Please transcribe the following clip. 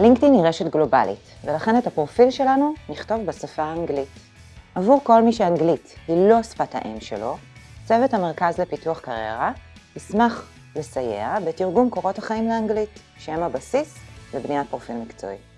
לינקדאין היא רשת גלובלית, ולכן את הפרופיל שלנו נכתוב בשפה האנגלית. עבור כל מי שאנגלית היא לא שפת האם שלו, צוות המרכז לפיתוח קריירה ישמח לסייע בתרגום קורות החיים לאנגלית, שהם הבסיס לבניית פרופיל מקצועי.